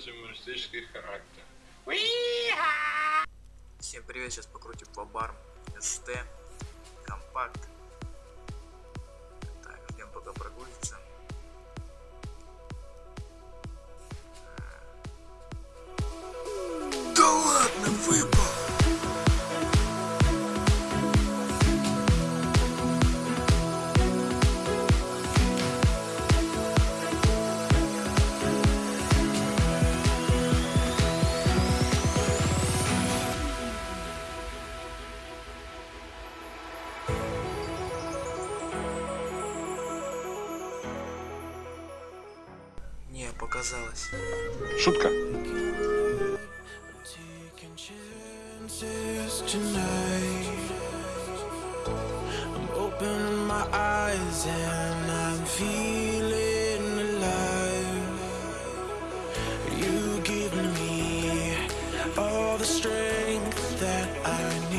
носит юмористический характер. Всем привет, сейчас покрутим по. СТ, компакт. Так, ждем пока прогрузится. Да ладно, выпал! Feeling alive. You give me all the strength that I need.